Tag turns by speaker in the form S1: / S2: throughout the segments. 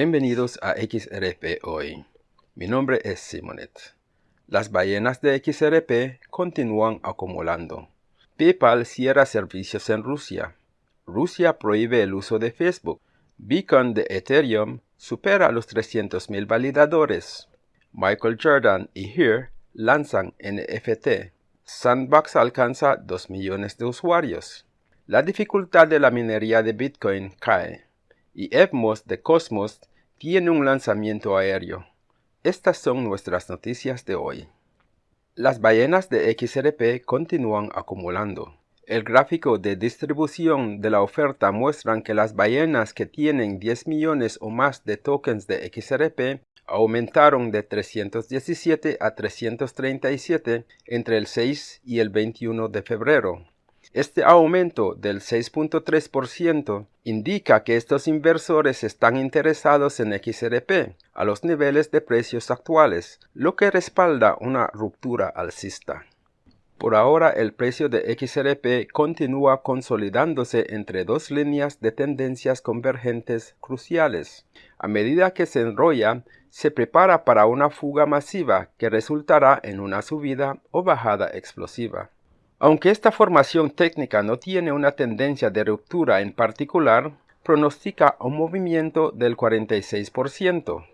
S1: Bienvenidos a XRP Hoy. Mi nombre es Simonet. Las ballenas de XRP continúan acumulando. PayPal cierra servicios en Rusia. Rusia prohíbe el uso de Facebook. Beacon de Ethereum supera los 300.000 validadores. Michael Jordan y Here lanzan NFT. Sandbox alcanza 2 millones de usuarios. La dificultad de la minería de Bitcoin cae. Y Evmos de Cosmos tiene un lanzamiento aéreo. Estas son nuestras noticias de hoy. Las ballenas de XRP continúan acumulando. El gráfico de distribución de la oferta muestra que las ballenas que tienen 10 millones o más de tokens de XRP aumentaron de 317 a 337 entre el 6 y el 21 de febrero. Este aumento del 6.3% indica que estos inversores están interesados en XRP a los niveles de precios actuales, lo que respalda una ruptura alcista. Por ahora el precio de XRP continúa consolidándose entre dos líneas de tendencias convergentes cruciales. A medida que se enrolla, se prepara para una fuga masiva que resultará en una subida o bajada explosiva. Aunque esta formación técnica no tiene una tendencia de ruptura en particular, pronostica un movimiento del 46%.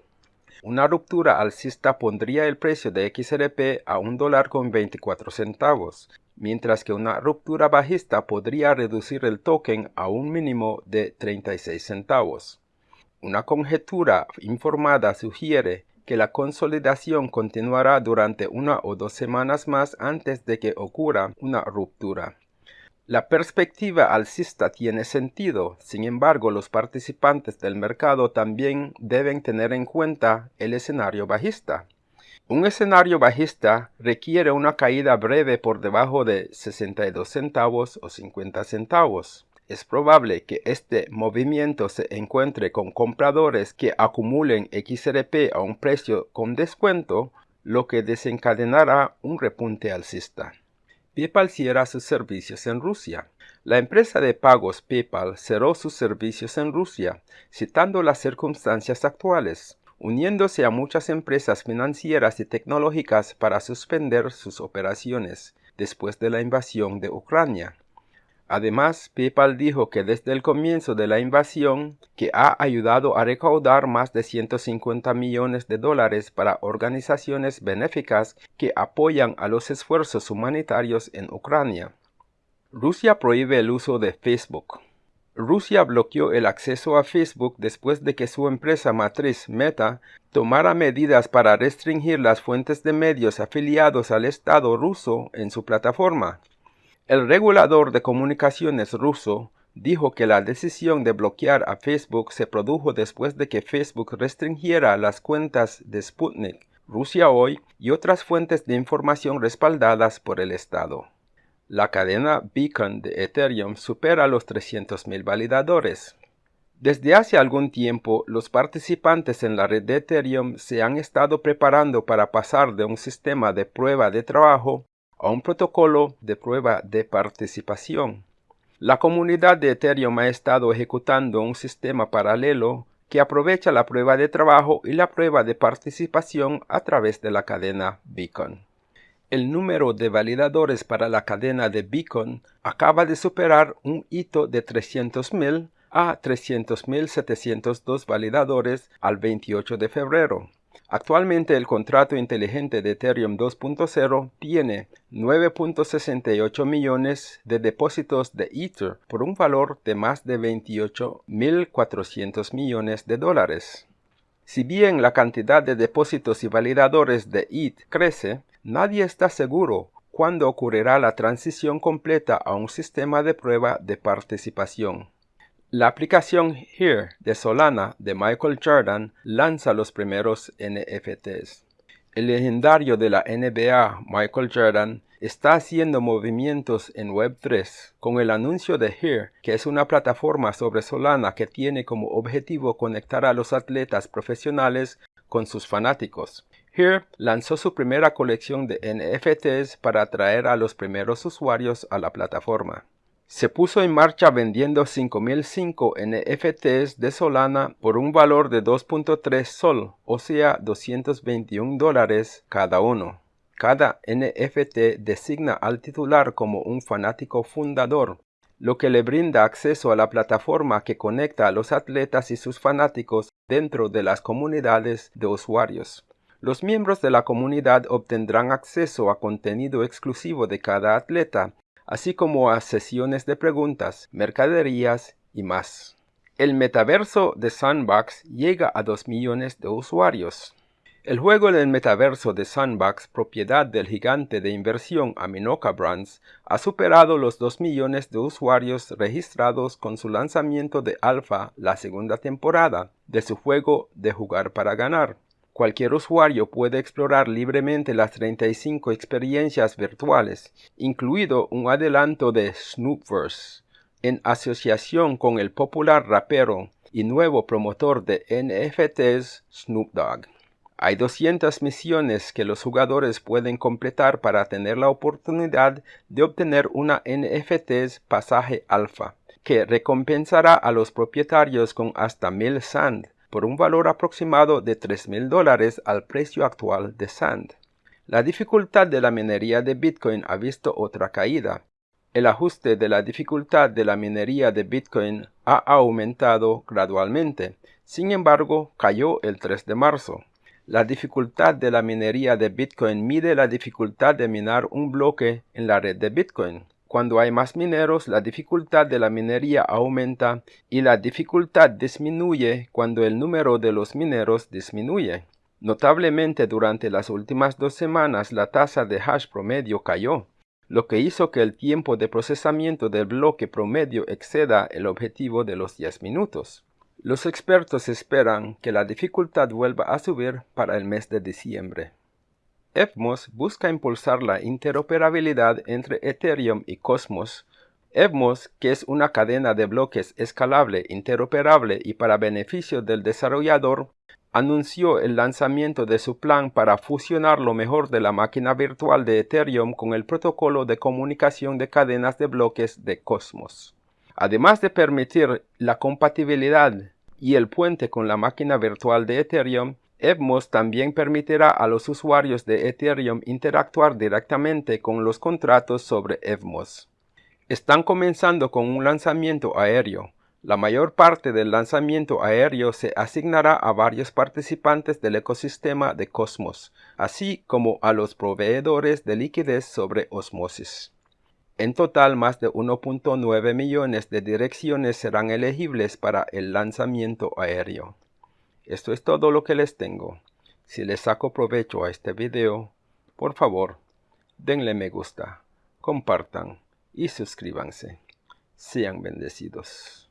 S1: Una ruptura alcista pondría el precio de XRP a un dólar con 24 centavos, mientras que una ruptura bajista podría reducir el token a un mínimo de 36 centavos. Una conjetura informada sugiere que la consolidación continuará durante una o dos semanas más antes de que ocurra una ruptura. La perspectiva alcista tiene sentido, sin embargo los participantes del mercado también deben tener en cuenta el escenario bajista. Un escenario bajista requiere una caída breve por debajo de 62 centavos o 50 centavos es probable que este movimiento se encuentre con compradores que acumulen XRP a un precio con descuento, lo que desencadenará un repunte alcista. PayPal cierra sus servicios en Rusia. La empresa de pagos PayPal cerró sus servicios en Rusia, citando las circunstancias actuales, uniéndose a muchas empresas financieras y tecnológicas para suspender sus operaciones después de la invasión de Ucrania. Además, PayPal dijo que desde el comienzo de la invasión, que ha ayudado a recaudar más de 150 millones de dólares para organizaciones benéficas que apoyan a los esfuerzos humanitarios en Ucrania. Rusia prohíbe el uso de Facebook. Rusia bloqueó el acceso a Facebook después de que su empresa matriz Meta tomara medidas para restringir las fuentes de medios afiliados al Estado ruso en su plataforma. El regulador de comunicaciones ruso dijo que la decisión de bloquear a Facebook se produjo después de que Facebook restringiera las cuentas de Sputnik, Rusia Hoy y otras fuentes de información respaldadas por el Estado. La cadena Beacon de Ethereum supera los 300.000 validadores. Desde hace algún tiempo, los participantes en la red de Ethereum se han estado preparando para pasar de un sistema de prueba de trabajo a un protocolo de prueba de participación. La comunidad de Ethereum ha estado ejecutando un sistema paralelo que aprovecha la prueba de trabajo y la prueba de participación a través de la cadena Beacon. El número de validadores para la cadena de Beacon acaba de superar un hito de 300.000 a 300.702 validadores al 28 de febrero. Actualmente el contrato inteligente de Ethereum 2.0 tiene 9.68 millones de depósitos de Ether por un valor de más de 28.400 millones de dólares. Si bien la cantidad de depósitos y validadores de ETH crece, nadie está seguro cuándo ocurrirá la transición completa a un sistema de prueba de participación. La aplicación Here de Solana de Michael Jordan lanza los primeros NFTs. El legendario de la NBA, Michael Jordan, está haciendo movimientos en Web3 con el anuncio de Here, que es una plataforma sobre Solana que tiene como objetivo conectar a los atletas profesionales con sus fanáticos. Here lanzó su primera colección de NFTs para atraer a los primeros usuarios a la plataforma. se puso en marcha vendiendo 5005 NFTs de Solana por un valor de 2.3 sol, o sea 221 dólares cada uno. Cada NFT designa al titular como un fanático fundador, lo que le brinda acceso a la plataforma que conecta a los atletas y sus fanáticos dentro de las comunidades de usuarios. Los miembros de la comunidad obtendrán acceso a contenido exclusivo de cada atleta así como a sesiones de preguntas, mercaderías y más. El metaverso de Sandbox llega a 2 millones de usuarios. El juego en el metaverso de Sandbox, propiedad del gigante de inversión Aminoca Brands, ha superado los 2 millones de usuarios registrados con su lanzamiento de alfa la segunda temporada de su juego de jugar para ganar. Cualquier usuario puede explorar libremente las 35 experiencias virtuales, incluido un adelanto de Snoopverse, en asociación con el popular rapero y nuevo promotor de NFTs Snoop Dogg. Hay 200 misiones que los jugadores pueden completar para tener la oportunidad de obtener una NFTs pasaje alfa, que recompensará a los propietarios con hasta 1000 sand por un valor aproximado de $3,000 dólares al precio actual de Sand. La dificultad de la minería de Bitcoin ha visto otra caída. El ajuste de la dificultad de la minería de Bitcoin ha aumentado gradualmente, sin embargo cayó el 3 de marzo. La dificultad de la minería de Bitcoin mide la dificultad de minar un bloque en la red de Bitcoin. Cuando hay más mineros, la dificultad de la minería aumenta y la dificultad disminuye cuando el número de los mineros disminuye. Notablemente durante las últimas dos semanas la tasa de hash promedio cayó, lo que hizo que el tiempo de procesamiento del bloque promedio exceda el objetivo de los 10 minutos. Los expertos esperan que la dificultad vuelva a subir para el mes de diciembre. Evmos busca impulsar la interoperabilidad entre Ethereum y Cosmos. Evmos, que es una cadena de bloques escalable, interoperable y para beneficio del desarrollador, anunció el lanzamiento de su plan para fusionar lo mejor de la máquina virtual de Ethereum con el protocolo de comunicación de cadenas de bloques de Cosmos. Además de permitir la compatibilidad y el puente con la máquina virtual de Ethereum, Evmos también permitirá a los usuarios de Ethereum interactuar directamente con los contratos sobre Evmos. Están comenzando con un lanzamiento aéreo. La mayor parte del lanzamiento aéreo se asignará a varios participantes del ecosistema de Cosmos, así como a los proveedores de liquidez sobre Osmosis. En total, más de 1.9 millones de direcciones serán elegibles para el lanzamiento aéreo. Esto es todo lo que les tengo. Si les saco provecho a este video, por favor, denle me gusta, compartan y suscríbanse. Sean bendecidos.